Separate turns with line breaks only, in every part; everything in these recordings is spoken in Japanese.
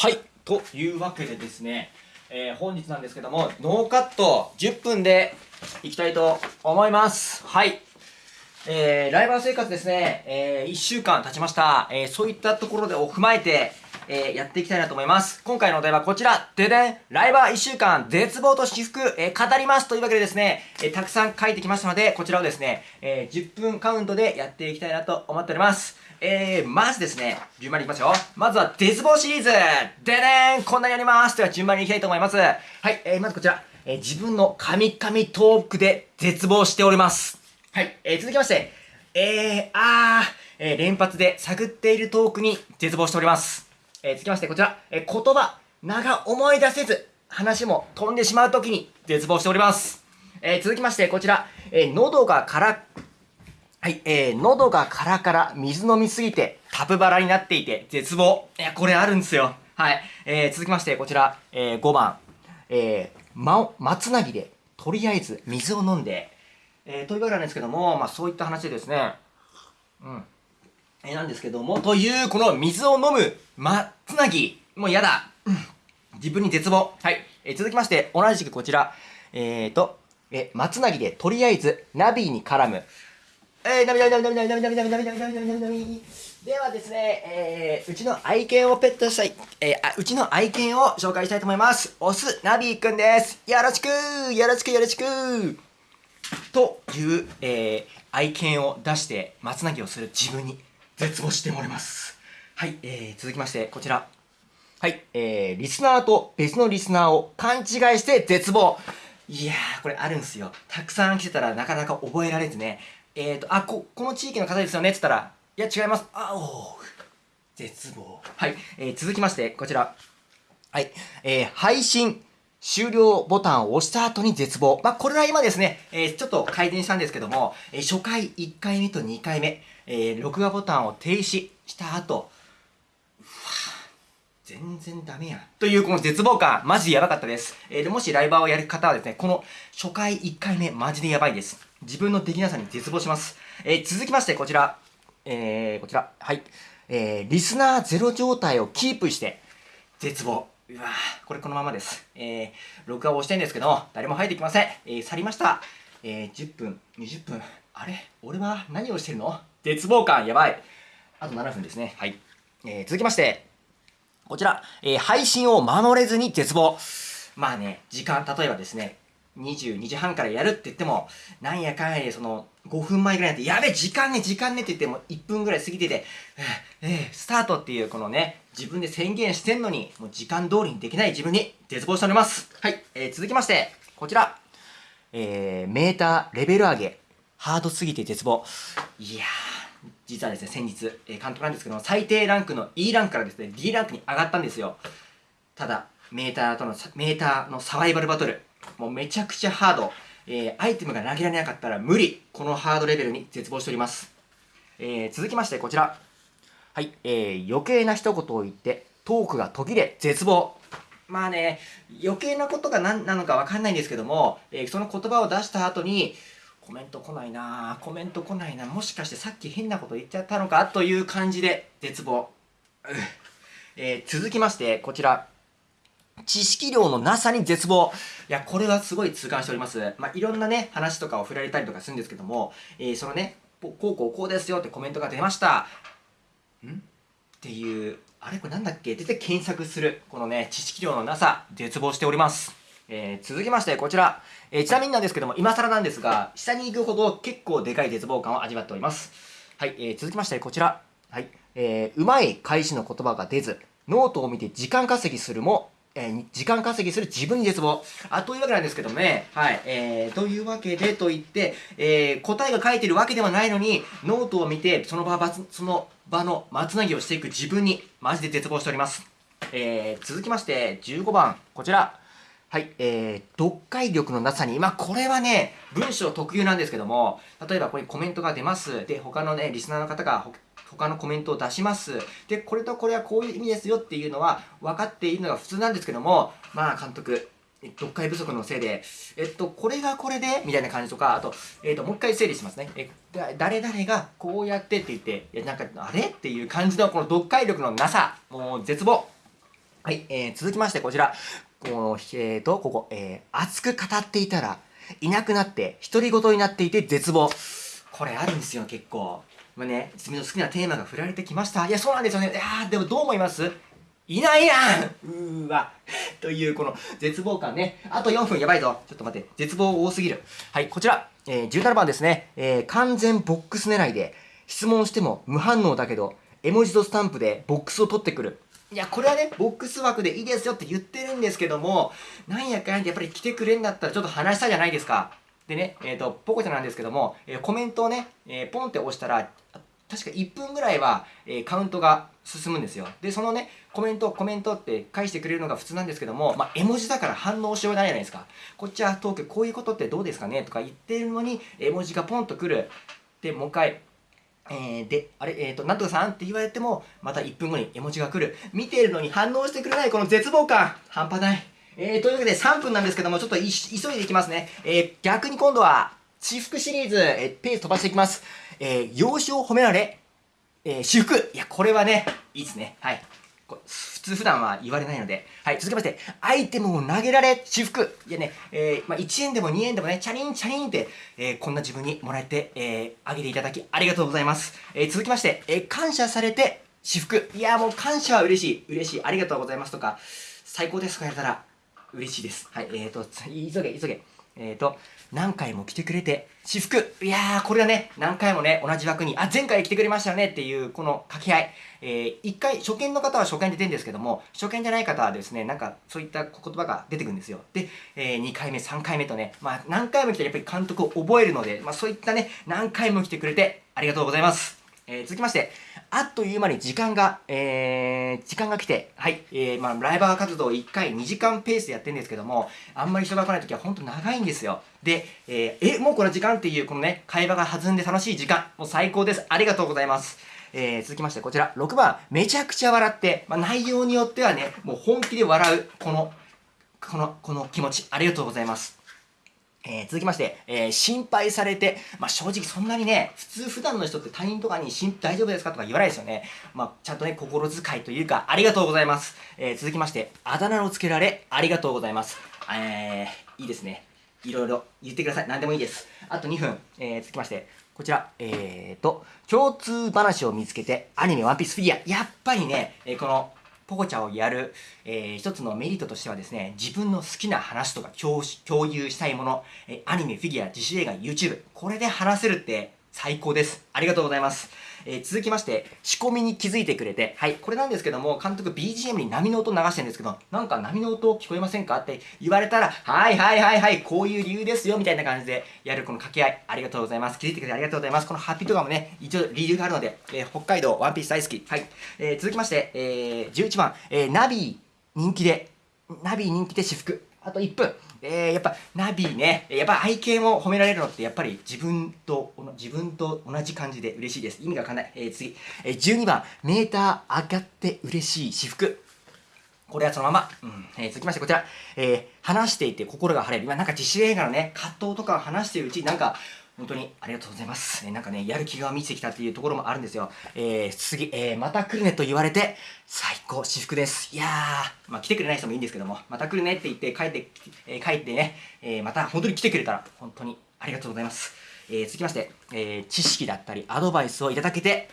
はい。というわけでですね、えー、本日なんですけども、ノーカット10分でいきたいと思います。はい。えー、ライバー生活ですね、えー、1週間経ちました。えー、そういったところでを踏まえて、えー、やっていきたいなと思います。今回のお題はこちら。ででんライバー1週間、絶望と私服、えー、語りますというわけでですね、えー、たくさん書いてきましたので、こちらをですね、え、10分カウントでやっていきたいなと思っております。え、まずですね、順番にいきますよ。まずは、絶望シリーズででんこんなにやりますでは順番にいきたいと思います。はい、えー、まずこちら、え、自分の神々トークで絶望しております。はい、えー、続きまして、えー、あー、え、連発で探っているトークに絶望しております。えー、続きましてこちら、えー、言葉、名が思い出せず、話も飛んでしまうときに絶望しております。えー、続きましてこちら、えー、喉がからはい、えー、喉がカラカラ、水飲みすぎて、タプバラになっていて、絶望。いや、これあるんですよ。はい。えー、続きまして、こちら、えー、5番。えー、ま、松なぎで、とりあえず水を飲んで、えー、というわけなんですけども、まあ、そういった話でですね、うん。えー、なんですけども、という、この水を飲む、松なぎ、もうやだ。うん。自分に絶望。はい。えー、続きまして、同じくこちら、えーと、えー、松なぎで、とりあえず、ナビに絡む。えー、なみなみなみなみなみなみなみなみなみなみなみなみなみではですね、えー、うちの愛犬をペットしたい、えー、あ、うちの愛犬を紹介したいと思います。オス、ナビーくんです。よろしくよろしくよろしくという、えー、愛犬を出して松なぎをする自分に絶望しております。はい、えー、続きまして、こちら。はい、えー、リスナーと別のリスナーを勘違いして絶望。いやー、これあるんすよ。たくさん来てたらなかなか覚えられずね。えっ、ー、と、あ、こ、この地域の方ですよね？って言ったら、いや、違います。あ、お絶望。はい。えー、続きまして、こちら。はい。えー、配信終了ボタンを押した後に絶望。まあ、これは今ですね、えー、ちょっと改善したんですけども、えー、初回1回目と2回目、えー、録画ボタンを停止した後、全然ダメやん。というこの絶望感、マジでやばかったです。えー、でもしライバーをやる方はですね、この初回1回目、マジでやばいです。自分のできなさに絶望します。えー、続きまして、こちら。えー、こちら。はい。えー、リスナーゼロ状態をキープして、絶望。うわこれこのままです。えー、録画を押してんですけど、誰も入ってきません。えー、去りました。えー、10分、20分。あれ？俺は何をしてるの？絶望感、やばい。あと7分ですね。はい。えー、続きまして、こちら、えー、配信を守れずに絶望。まあね、時間、例えばですね、22時半からやるって言っても、なんやかんやでその、5分前ぐらいになって、やべ、時間ね、時間ねって言っても、1分ぐらい過ぎてて、えー、えー、スタートっていうこのね、自分で宣言してんのに、もう時間通りにできない自分に絶望しております。はい、えー、続きまして、こちら。えー、メーターレベル上げ、ハードすぎて絶望。いやー、実はですね、先日、えー、監督なんですけども、最低ランクの E ランクからですね、D ランクに上がったんですよ。ただ、メーターとの、メーターのサバイバルバトル、もうめちゃくちゃハード。えー、アイテムが投げられなかったら無理。このハードレベルに絶望しております。えー、続きましてこちら。はい、えー、余計な一言を言って、トークが途切れ、絶望。まあね、余計なことが何なのかわかんないんですけども、えー、その言葉を出した後に、コメント来ないなコメント来ないなもしかしてさっき変なこと言っちゃったのかという感じで絶望。えー、続きまして、こちら。知識量のなさに絶望。いや、これはすごい痛感しております。まあ、いろんなね、話とかを振られたりとかするんですけども、えー、そのね、こうこうこうですよってコメントが出ました。ん？っていう、あれこれなんだっけ？って検索する、このね、知識量のなさ、絶望しております。えー、続きまして、こちら。えー、ちなみになんですけども、今更なんですが、下に行くほど結構でかい絶望感を味わっております。はい、えー、続きまして、こちら。はい、えー、うまい返しの言葉が出ず、ノートを見て時間稼ぎするも、えー、時間稼ぎする自分に絶望。あ、というわけなんですけどもね、はい、えー、というわけでと言って、えー、答えが書いてるわけではないのに、ノートを見て、その場、その場の間つなぎをしていく自分に、マジで絶望しております。えー、続きまして、15番、こちら。はい、えー、読解力のなさに、まあ、これはね、文章特有なんですけども、例えばここにコメントが出ます。で、他のね、リスナーの方が他のコメントを出します。で、これとこれはこういう意味ですよっていうのは分かっているのが普通なんですけども、まあ、監督、読解不足のせいで、えっと、これがこれでみたいな感じとか、あと、えっと、もう一回整理しますね。え、誰々がこうやってって言って、いや、なんか、あれ？っていう感じのこの読解力のなさ、もう絶望。はい、えー、続きましてこちら。この、えーと、ここ、えー、熱く語っていたら、いなくなって、独り言になっていて絶望。これあるんですよ、結構。まあね、君の好きなテーマが振られてきました。いや、そうなんですよね。いやでもどう思います？いないやんうーわ。という、この絶望感ね。あと4分やばいぞ。ちょっと待って。絶望多すぎる。はい、こちら。えー、17番ですね。えー、完全ボックス狙いで、質問しても無反応だけど、絵文字とスタンプでボックスを取ってくる。いや、これはね、ボックス枠でいいですよって言ってるんですけども、なんやかんやってやっぱり来てくれんだったらちょっと話したじゃないですか。でね、えっ、ー、と、ポコちゃんなんですけども、えー、コメントをね、えー、ポンって押したら、確か1分ぐらいは、えカウントが進むんですよ。で、そのね、コメント、コメントって返してくれるのが普通なんですけども、まあ、絵文字だから反応しようがないじゃないですか。こっちはトーク、こういうことってどうですかねとか言ってるのに、絵文字がポンと来る。で、もう一回、えー、で、あれ、えっ、ー、と、なんとかさんって言われても、また1分後に絵文字が来る。見ているのに反応してくれないこの絶望感、半端ない。えー、というわけで3分なんですけども、ちょっと急いでいきますね。えー、逆に今度は、私服シリーズ、えー、ペース飛ばしていきます。えー、容姿を褒められ、えー、私服。いや、これはね、いいですね。はい。通普段は言われないので。はい、続きまして、アイテムを投げられ、私服。いやね、えー、まあ、1円でも2円でもね、チャリンチャリンって、えー、こんな自分にもらえて、えー、あげていただきありがとうございます。えー、続きまして、えー、感謝されて、私服。いや、もう感謝は嬉しい。嬉しい。ありがとうございますとか、最高ですとかやったら、嬉しいです。はい、えーと、急げ、急げ。えーと、何回も来てくれて、私服。いやー、これはね、何回もね、同じ枠に、あ、前回来てくれましたよねっていう、この掛け合い。えー、一回、初見の方は初見で出るんですけども、初見じゃない方はですね、なんか、そういった言葉が出てくるんですよ。で、えー、2回目、3回目とね、まあ、何回も来てやっぱり監督を覚えるので、まあ、そういったね、何回も来てくれて、ありがとうございます。えー、続きまして、あっという間に時間が、えー、時間が来て、はい、えー、まあ、ライバー活動1回2時間ペースでやってるんですけども、あんまり人が来ない時は本当長いんですよ。で、えー、え、もうこの時間っていう、このね、会話が弾んで楽しい時間、もう最高です。ありがとうございます。えー、続きまして、こちら、6番、めちゃくちゃ笑って、まあ、内容によってはね、もう本気で笑う、この、この、この気持ち、ありがとうございます。えー、続きまして、えー、心配されて、まあ、正直そんなにね、普通普段の人って他人とかに大丈夫ですかとか言わないですよね。まあ、ちゃんとね、心遣いというか、ありがとうございます。えー、続きまして、あだ名をつけられ、ありがとうございます。えー、いいですね。いろいろ言ってください。何でもいいです。あと2分、えー、続きまして、こちら、えーと、共通話を見つけて、アニメワンピースフィギュア。やっぱりね、えー、この、ポコチャをやる、えー、一つのメリットとしてはですね、自分の好きな話とか共有したいもの、え、アニメ、フィギュア、自主映画、YouTube、これで話せるって最高です。ありがとうございます。えー、続きまして、仕込みに気づいてくれて、はい、これなんですけども、監督 BGM に波の音流してるんですけど、なんか波の音聞こえませんか？って言われたら、はいはいはいはい、こういう理由ですよ、みたいな感じでやるこの掛け合い、ありがとうございます。気づいてくれてありがとうございます。このハッピーとかもね、一応理由があるので、えー、北海道ワンピース大好き。はい。えー、続きまして、えー、11番、え、ナビ人気で、ナビ人気で私服。あと1分。えー、やっぱナビね、やっぱ愛犬を褒められるのってやっぱり自分と、自分と同じ感じで嬉しいです。意味がわかんない。えー、次。えー、12番、メーター上がって嬉しい私服。これはそのまま。うん。えー、続きましてこちら。えー、話していて心が晴れる。今なんか自主映画のね、葛藤とかを話しているうちになんか、本当にありがとうございます。えー、なんかね、やる気が満ちてきたっていうところもあるんですよ。えー、次、えー、また来るねと言われて、最高、至福です。いやー、まあ来てくれない人もいいんですけども、また来るねって言って帰って、えー、帰ってね、えー、また本当に来てくれたら、本当にありがとうございます。えー、続きまして、えー、知識だったりアドバイスをいただけて、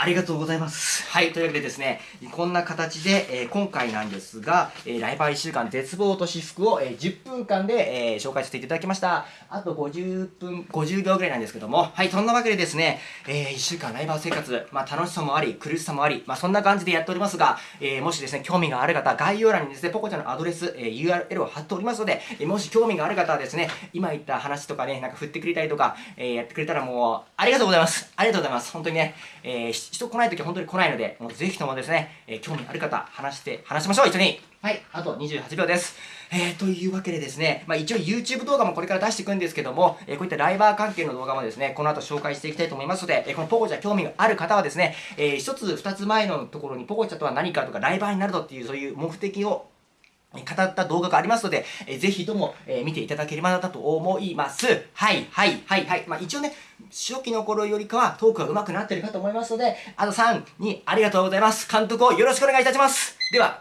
ありがとうございます。はい、というわけでですね、こんな形で、えー、今回なんですが、えー、ライバー1週間絶望と私服を、えー、10分間で、えー、紹介させていただきました。あと50分、50秒ぐらいなんですけども、はい、そんなわけでですね、え、1週間ライバー生活、まあ楽しさもあり、苦しさもあり、まあそんな感じでやっておりますが、え、もしですね、興味がある方、概要欄にですね、ポコちゃんのアドレス、え、URL を貼っておりますので、え、もし興味がある方はですね、今言った話とかね、なんか振ってくれたりとか、え、やってくれたらもう、ありがとうございます。ありがとうございます。本当にね、えー、人来ないときは本当に来ないので、もうぜひともですね、えー、興味ある方、話して、話しましょう、一緒に。はい、あと28秒です。えー、というわけでですね、まあ一応 YouTube 動画もこれから出していくんですけども、えー、こういったライバー関係の動画もですね、この後紹介していきたいと思いますので、えー、このポコチャ興味がある方はですね、えー、一つ二つ前のところにポコチャとは何かとか、ライバーになるとっていう、そういう目的を語った動画がありますので、えー、ぜひとも、えー、見ていただければなと思います。はい、はい、はい、はい。まあ、一応ね、初期の頃よりかはトークが上手くなってるかと思いますので、あと3、2、ありがとうございます。監督をよろしくお願いいたします。では、